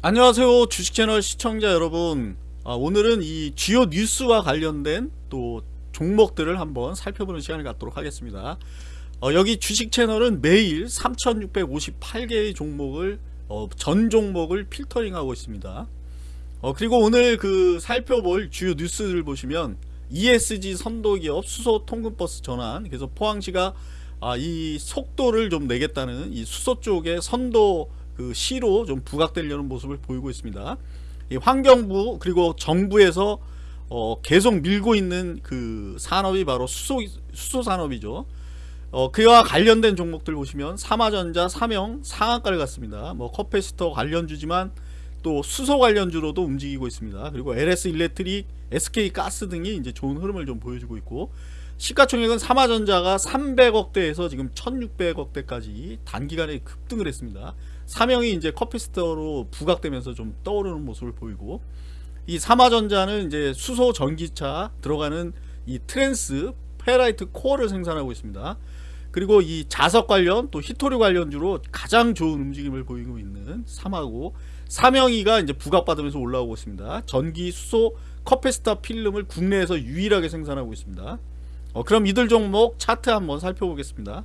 안녕하세요 주식채널 시청자 여러분. 아, 오늘은 이 주요 뉴스와 관련된 또 종목들을 한번 살펴보는 시간을 갖도록 하겠습니다. 어, 여기 주식채널은 매일 3658개의 종목을 어, 전 종목을 필터링하고 있습니다. 어, 그리고 오늘 그 살펴볼 주요 뉴스를 보시면 ESG 선도기업 수소 통근버스 전환 그래서 포항시가 아, 이 속도를 좀 내겠다는 이 수소 쪽의 선도 그 시로 좀 부각되려는 모습을 보이고 있습니다. 이 환경부 그리고 정부에서 어 계속 밀고 있는 그 산업이 바로 수소 수소 산업이죠. 어 그와 관련된 종목들 보시면 삼화전자, 삼영 상한가를 갔습니다. 뭐 커패시터 관련주지만 또 수소 관련주로도 움직이고 있습니다. 그리고 LS 일렉트릭, SK 가스 등이 이제 좋은 흐름을 좀 보여주고 있고 시가총액은 삼화전자가 300억대에서 지금 1600억대까지 단기간에 급등을 했습니다. 삼영이 이제 커패시터로 부각되면서 좀 떠오르는 모습을 보이고 이 삼화전자는 이제 수소 전기차 들어가는 이 트랜스 페라이트 코어를 생산하고 있습니다. 그리고 이 자석 관련 또 희토류 관련주로 가장 좋은 움직임을 보이고 있는 삼화하고 삼영이가 이제 부각받으면서 올라오고 있습니다. 전기 수소 커패시터 필름을 국내에서 유일하게 생산하고 있습니다. 어, 그럼 이들 종목 차트 한번 살펴보겠습니다.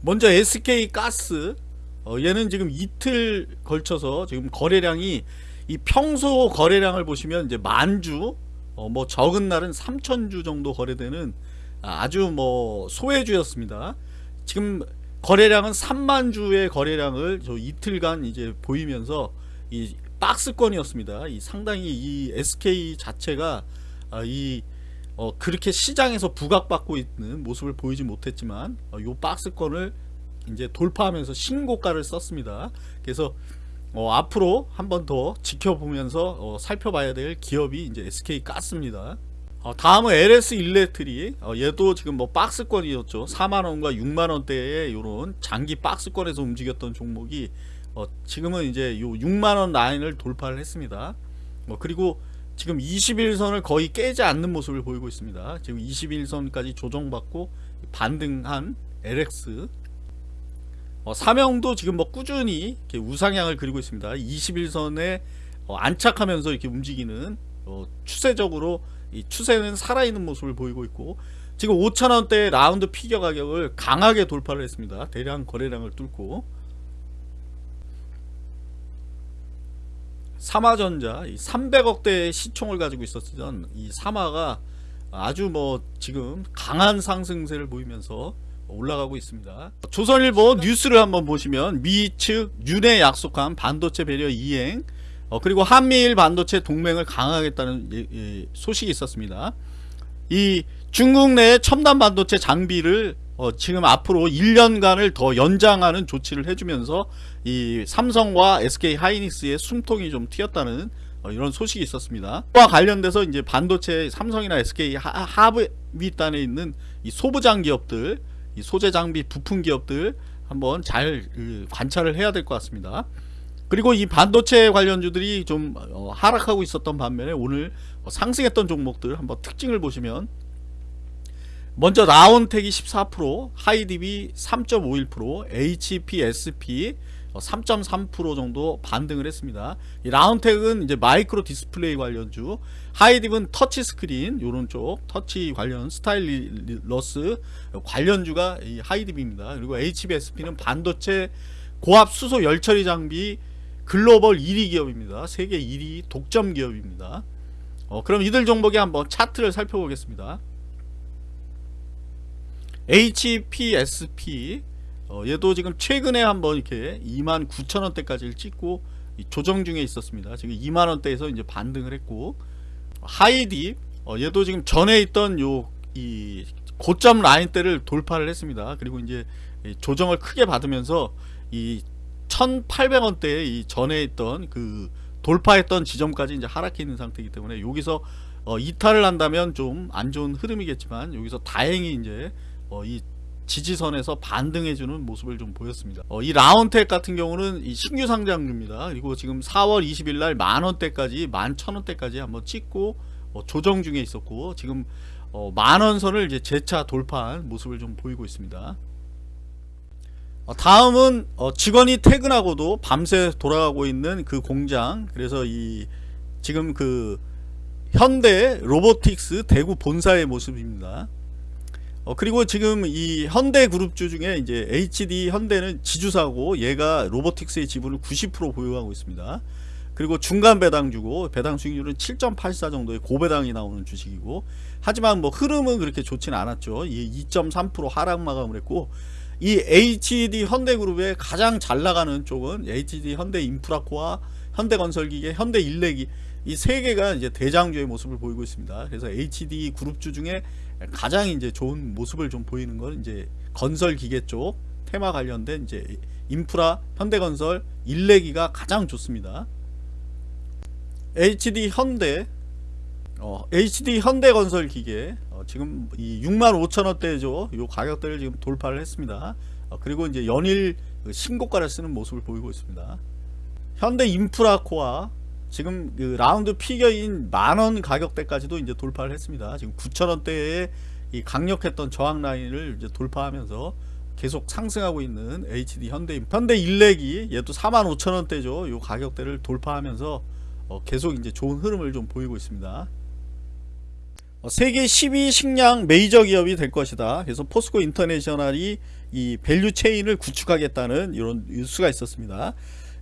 먼저 SK 가스 어, 얘는 지금 이틀 걸쳐서 지금 거래량이 이 평소 거래량을 보시면 이제 만주 어, 뭐 적은 날은 3천주 정도 거래되는 아주 뭐 소외주였습니다. 지금 거래량은 3만 주의 거래량을 저 이틀간 이제 보이면서 이 박스권이었습니다. 이 상당히 이 SK 자체가 아, 이 어, 그렇게 시장에서 부각받고 있는 모습을 보이지 못했지만 어, 요 박스권을 이제 돌파하면서 신고가를 썼습니다. 그래서 어, 앞으로 한 번 더 지켜보면서 어, 살펴봐야 될 기업이 이제 SK 가스입니다. 어, 다음은 LS 일렉트릭 어, 얘도 지금 뭐 박스권이었죠 4만원과 6만원대의 요런 장기 박스권에서 움직였던 종목이 어, 지금은 이제 요 6만원 라인을 돌파를 했습니다 어, 그리고 지금 21선을 거의 깨지 않는 모습을 보이고 있습니다. 지금 21선까지 조정받고 반등한 LX 어, 사명도 지금 뭐 꾸준히 우상향을 그리고 있습니다. 21선에 어, 안착하면서 이렇게 움직이는 어, 추세적으로 이 추세는 살아있는 모습을 보이고 있고 지금 5천원대 라운드 피겨 가격을 강하게 돌파를 했습니다. 대량 거래량을 뚫고 삼화전자 300억대의 시총을 가지고 있었던 이 삼화가 아주 뭐 지금 강한 상승세를 보이면서 올라가고 있습니다. 조선일보 뉴스를 한번 보시면 미 측 윤에 약속한 반도체 배려 이행 어, 그리고 한미일 반도체 동맹을 강화하겠다는 예, 예, 소식이 있었습니다. 이 중국 내 첨단 반도체 장비를 어, 지금 앞으로 1년간을 더 연장하는 조치를 해주면서 이 삼성과 SK 하이닉스의 숨통이 좀 튀었다는 어, 이런 소식이 있었습니다. 과 관련돼서 이제 반도체 삼성이나 SK 하, 브윗단에 있는 이 소부장 기업들, 이 소재 장비 부품 기업들 한번 잘 그, 관찰을 해야 될 것 같습니다. 그리고 이 반도체 관련주들이 좀 어, 하락하고 있었던 반면에 오늘 상승했던 종목들 한번 특징을 보시면 먼저 라온텍이 14% 하이디비 3.51% HPSP 3.3% 정도 반등을 했습니다. 이 라온텍은 이제 마이크로 디스플레이 관련주, 하이딥은 터치 스크린 요런 쪽 터치 관련 stylus 관련주가 이 하이딥입니다. 그리고 HPSP는 반도체 고압 수소 열처리 장비 글로벌 1위 기업입니다. 세계 1위 독점 기업입니다. 어, 그럼 이들 종목의 한번 차트를 살펴보겠습니다. HPSP 어, 얘도 지금 최근에 한번 이렇게 29,000원대까지를 찍고 조정 중에 있었습니다. 지금 2만원대에서 이제 반등을 했고 하이딥 어, 얘도 지금 전에 있던 요 이 고점 라인대를 돌파를 했습니다. 그리고 이제 조정을 크게 받으면서 이 1,800원대에 이 전에 있던 그 돌파했던 지점까지 이제 하락해 있는 상태이기 때문에 여기서 어, 이탈을 한다면 좀 안 좋은 흐름이겠지만 여기서 다행히 이제 어, 이 지지선에서 반등해주는 모습을 좀 보였습니다. 어, 이 라운텍 같은 경우는 이 신규 상장주입니다. 그리고 지금 4월 20일 날 만원대까지 만천원대까지 한번 찍고 어, 조정 중에 있었고 지금 어, 만원선을 이제 재차 돌파한 모습을 좀 보이고 있습니다. 어, 다음은 어, 직원이 퇴근하고도 밤새 돌아가고 있는 그 공장 그래서 이 지금 그 현대 로보틱스 대구 본사의 모습입니다. 어, 그리고 지금 이 현대 그룹주 중에 이제 HD 현대는 지주사고 얘가 로보틱스의 지분을 90% 보유하고 있습니다. 그리고 중간 배당주고 배당 수익률은 7.84 정도의 고배당이 나오는 주식이고 하지만 뭐 흐름은 그렇게 좋지는 않았죠. 이2.3% 하락 마감을 했고 이 HD 현대그룹의 가장 잘 나가는 쪽은 HD 현대 인프라코와 현대건설기계, 현대일렉이 이 세 개가 이제 대장주의 모습을 보이고 있습니다. 그래서 HD 그룹주 중에 가장 이제 좋은 모습을 좀 보이는 건 이제 건설 기계 쪽 테마 관련된 이제 인프라, 현대건설, 일렉이가 가장 좋습니다. HD 현대 어, HD 현대건설 기계 어, 지금 이 65,000원대죠. 요 가격대를 지금 돌파를 했습니다. 어, 그리고 이제 연일 그 신고가를 쓰는 모습을 보이고 있습니다. 현대 인프라코어 지금 그 round figure인 만원 가격대까지도 이제 돌파를 했습니다. 지금 9,000원대에 이 강력했던 저항 라인을 이제 돌파하면서 계속 상승하고 있는 HD 현대 현대 일렉이 얘도 45,000원대죠. 요 가격대를 돌파하면서 어, 계속 이제 좋은 흐름을 좀 보이고 있습니다. 어, 세계 10위 식량 메이저 기업이 될 것이다. 그래서 포스코 인터내셔널이 이 value chain을 구축하겠다는 이런 뉴스가 있었습니다.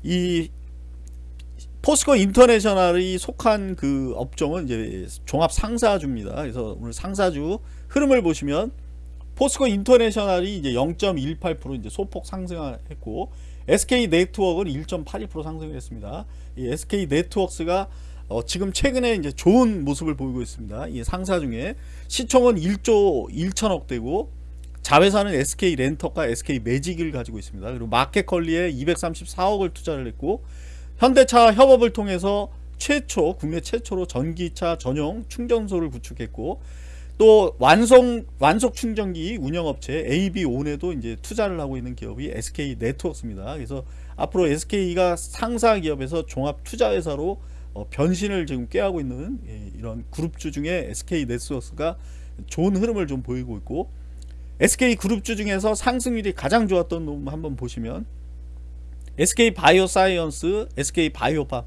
이 포스코 인터내셔널이 속한 그 업종은 이제 종합 상사주입니다. 그래서 오늘 상사주 흐름을 보시면 포스코 인터내셔널이 이제 0.18% 이제 소폭 상승했고 SK 네트워크는 1.82% 상승을 했습니다. 이 SK 네트워크가 어 지금 최근에 이제 좋은 모습을 보이고 있습니다. 이 상사 중에 시총은 1조 1천억 되고 자회사는 SK 렌터카 SK 매직을 가지고 있습니다. 그리고 마켓컬리에 234억을 투자를 했고 현대차 협업을 통해서 최초 국내 최초로 전기차 전용 충전소를 구축했고 또 완성 완속 충전기 운영업체 AB온에도 이제 투자를 하고 있는 기업이 SK 네트워크입니다. 그래서 앞으로 SK가 상사 기업에서 종합 투자 회사로 어, 변신을 지금 꾀하고 있는 예, 이런 그룹주 중에 SK 네트워크가 좋은 흐름을 좀 보이고 있고 SK 그룹주 중에서 상승률이 가장 좋았던 놈 한번 보시면 SK 바이오사이언스, SK 바이오팜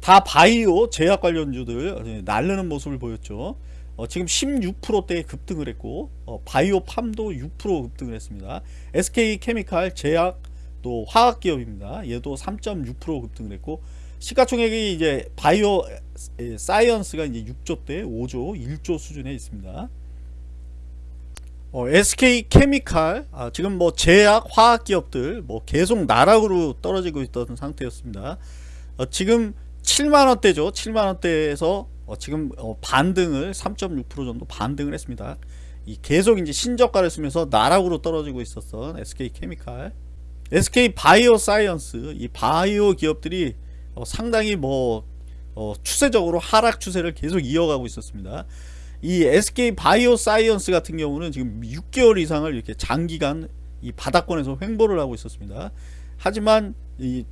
다 바이오 제약 관련주들 날르는 모습을 보였죠. 어, 지금 16%대에 급등을 했고 어, 바이오팜도 6% 급등을 했습니다. SK 케미칼 제약 또 화학 기업입니다. 얘도 3.6% 급등을 했고 시가총액이 이제 바이오 사이언스가 이제 6조대 5조 1조 수준에 있습니다. 어, SK 케미칼 아, 지금 뭐 제약 화학 기업들 뭐 계속 나락으로 떨어지고 있던 상태였습니다. 어, 지금 7만 원대죠. 7만 원대에서 어, 지금 어, 반등을 3.6% 정도 반등을 했습니다. 이 계속 이제 신저가를 쓰면서 나락으로 떨어지고 있었던 SK 케미칼, SK 바이오 사이언스 이 바이오 기업들이 어, 상당히 뭐 어, 추세적으로 하락 추세를 계속 이어가고 있었습니다. 이 SK 바이오 사이언스 같은 경우는 지금 6개월 이상을 이렇게 장기간 이 바닥권에서 횡보를 하고 있었습니다. 하지만 이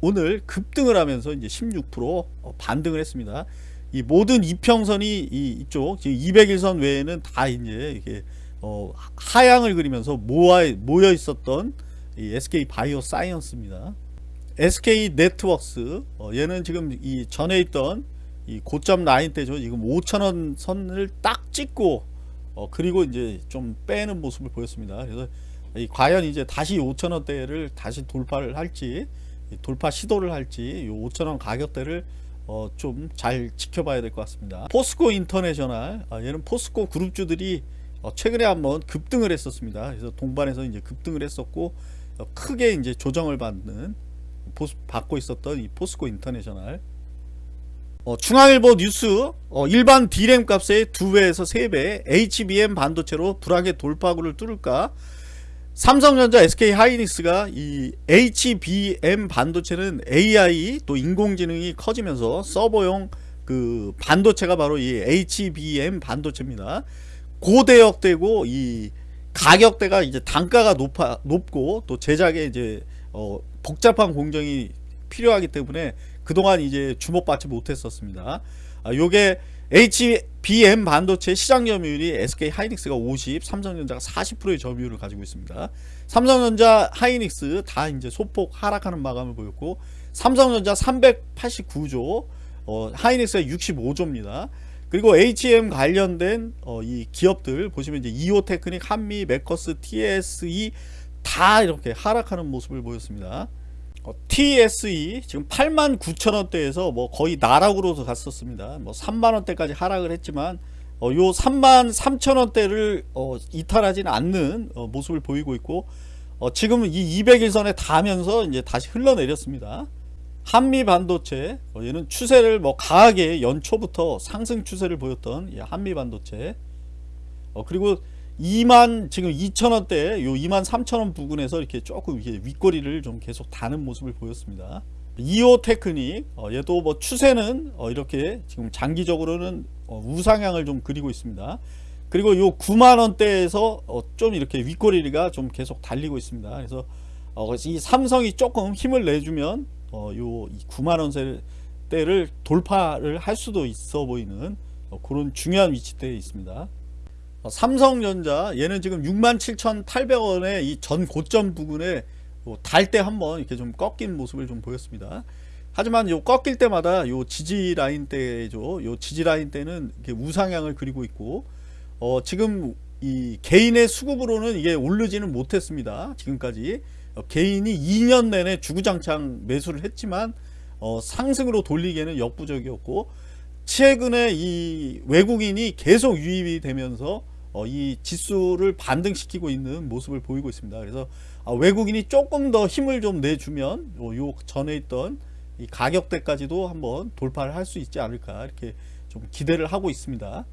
오늘 급등을 하면서 이제 16% 어, 반등을 했습니다. 이 모든 이평선이 이 이쪽 지금 200일선 외에는 다 이제 이렇게 어 하향을 그리면서 모아 모여 있었던 이 SK 바이오 사이언스입니다. SK 네트워크스 어 얘는 지금 이 전에 있던 이 고점 라인 때죠. 지금 5천원 선을 딱 찍고 어 그리고 이제 좀 빼는 모습을 보였습니다. 그래서 이 과연 이제 다시 5천원대를 다시 돌파를 할지 돌파 시도를 할지 이 5천원 가격대를 어 좀 잘 지켜봐야 될 것 같습니다. 포스코 인터내셔널 아 얘는 포스코 그룹주들이 어 최근에 한번 급등을 했었습니다. 그래서 동반해서 이제 급등을 했었고 어 크게 이제 조정을 받는 받고 있었던 이 포스코 인터내셔널 어, 중앙일보 뉴스 어, 일반 D램 값의 2배에서 3배 HBM 반도체로 불황의 돌파구를 뚫을까 삼성전자 SK 하이닉스가 이 HBM 반도체는 AI 또 인공지능이 커지면서 서버용 그 반도체가 바로 이 HBM 반도체입니다. 고대역되고 이 가격대가 이제 단가가 높아 높고 또 제작에 이제 어 복잡한 공정이 필요하기 때문에 그동안 이제 주목받지 못했었습니다. 아, 요게 HBM 반도체 시장 점유율이 SK 하이닉스가 50, 삼성전자가 40%의 점유율을 가지고 있습니다. 삼성전자, 하이닉스 다 이제 소폭 하락하는 마감을 보였고 삼성전자 389조, 어, 하이닉스가 65조입니다. 그리고 HM 관련된 어, 이 기업들 보시면 이제 이오테크닉, 한미, 메커스, TSE 다 이렇게 하락하는 모습을 보였습니다. 어, TSE 지금 8만 9천 원대에서 뭐 거의 나락으로 갔었습니다. 뭐 3만 원대까지 하락을 했지만 어, 요 3만 3천 원대를 어, 이탈하지는 않는 어, 모습을 보이고 있고 어, 지금은 이 200일선에 닿으면서 이제 다시 흘러내렸습니다. 한미 반도체 어, 얘는 추세를 뭐 강하게 연초부터 상승 추세를 보였던 이 한미 반도체 어, 그리고 2만 지금 2천원대 요 2만 3천원 부근에서 이렇게 조금 이렇게 윗꼬리를 좀 계속 다는 모습을 보였습니다. 이오 테크닉 어, 얘도 뭐 추세는 어, 이렇게 지금 장기적으로는 어, 우상향을 좀 그리고 있습니다. 그리고 요 9만원대에서 어, 좀 이렇게 윗꼬리가 좀 계속 달리고 있습니다. 그래서 어, 이 삼성이 조금 힘을 내주면 어, 요 9만원대를 돌파를 할 수도 있어 보이는 어, 그런 중요한 위치대에 있습니다. 어, 삼성전자 얘는 지금 67,800원의 이 전 고점 부근에 뭐달때 한번 이렇게 좀 꺾인 모습을 좀 보였습니다. 하지만 요 꺾일 때마다 요 지지 라인 때죠. 요 지지 라인 때는 우상향을 그리고 있고 어 지금 이 개인의 수급으로는 이게 오르지는 못했습니다. 지금까지 어, 개인이 2년 내내 주구장창 매수를 했지만 어 상승으로 돌리기에는 역부족이었고 최근에 이 외국인이 계속 유입이 되면서 어, 이 지수를 반등시키고 있는 모습을 보이고 있습니다. 그래서 어, 외국인이 조금 더 힘을 좀 내주면 요, 요 전에 있던 이 가격대까지도 한번 돌파를 할 수 있지 않을까 이렇게 좀 기대를 하고 있습니다.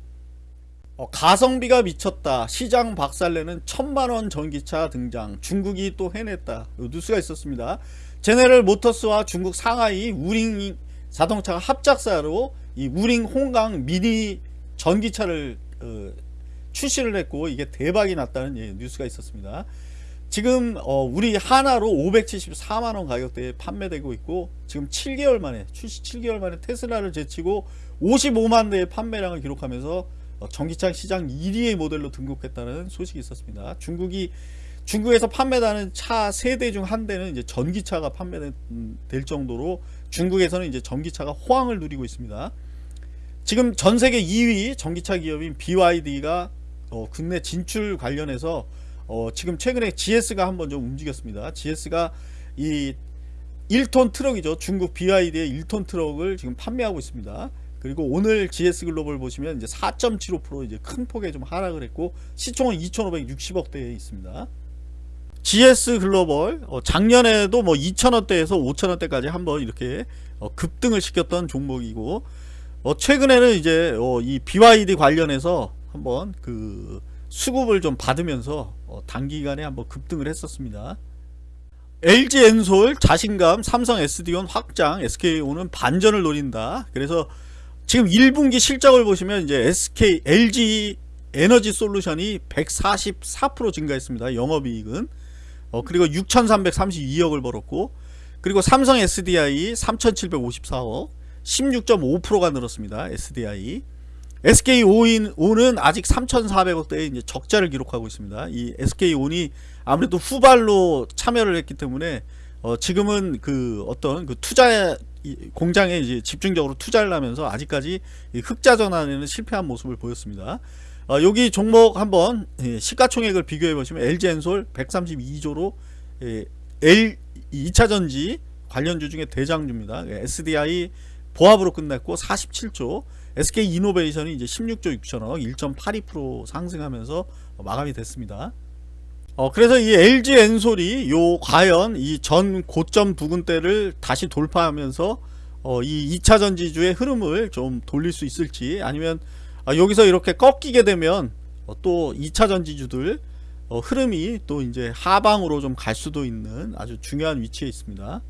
어, 가성비가 미쳤다. 시장 박살내는 천만원 전기차 등장. 중국이 또 해냈다. 뉴스가 있었습니다. 제네럴 모터스와 중국 상하이 우링 자동차가 합작사로 이 우링 홍강 미니 전기차를 어, 출시를 했고 이게 대박이 났다는 예, 뉴스가 있었습니다. 지금 어, 우리 하나로 574만원 가격대에 판매되고 있고 지금 7개월 만에 출시 7개월 만에 테슬라를 제치고 55만 대의 판매량을 기록하면서 어, 전기차 시장 1위의 모델로 등극했다는 소식이 있었습니다. 중국이 중국에서 판매되는 차 세 대 중 한 대는 이제 전기차가 판매될 정도로 중국에서는 이제 전기차가 호황을 누리고 있습니다. 지금 전 세계 2위 전기차 기업인 BYD가 어, 국내 진출 관련해서 어, 지금 최근에 GS가 한번 좀 움직였습니다. GS가 이 1톤 트럭이죠. 중국 BYD의 1톤 트럭을 지금 판매하고 있습니다. 그리고 오늘 GS 글로벌 보시면 이제 4.75% 이제 큰 폭의 좀 하락을 했고 시총은 2,560억대에 있습니다. GS 글로벌 어, 작년에도 뭐 2,000원대에서 5,000원대까지 한번 이렇게 어, 급등을 시켰던 종목이고 어, 최근에는 이제 어, 이 BYD 관련해서 한번 그 수급을 좀 받으면서 어, 단기간에 한번 급등을 했었습니다. LG 엔솔 자신감 삼성 SD온 확장 SK오는 반전을 노린다. 그래서 지금 1분기 실적을 보시면 이제 SK LG 에너지 솔루션이 144% 증가했습니다. 영업이익은 어, 그리고 6,332억을 벌었고 그리고 삼성 SDI 3,754억 16.5%가 늘었습니다. SDI SK온은 아직 3,400억대의 이제 적자를 기록하고 있습니다. 이 SK온이 아무래도 후발로 참여를 했기 때문에 어 지금은 그 어떤 그 투자 공장에 이제 집중적으로 투자를 하면서 아직까지 흑자 전환에는 실패한 모습을 보였습니다. 어 여기 종목 한번 예, 시가총액을 비교해 보시면 LG엔솔 132조로 예, L 2차전지 관련주 중에 대장주입니다. SDI 보합으로 끝냈고 47조 SK이노베이션이 이제 16조 6천억 1.82% 상승하면서 마감이 됐습니다. 어, 그래서 이 LG 엔솔이 요 과연 이 전 고점 부근대를 다시 돌파하면서 어, 이 2차 전지주의 흐름을 좀 돌릴 수 있을지 아니면 아, 여기서 이렇게 꺾이게 되면 어, 또 2차 전지주들 어, 흐름이 또 이제 하방으로 좀 갈 수도 있는 아주 중요한 위치에 있습니다.